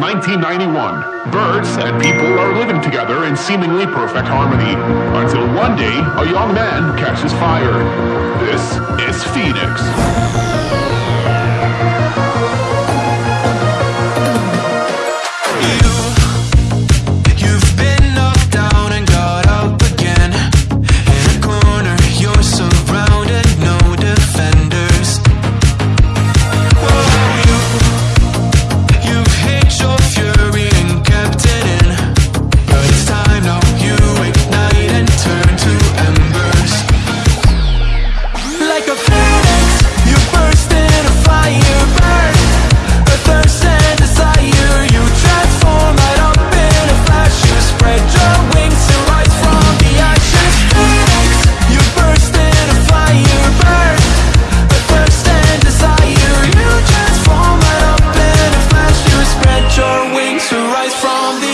1991. Birds and people are living together in seemingly perfect harmony. Until one day, a young man catches fire. This is Phoenix. from the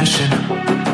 passion.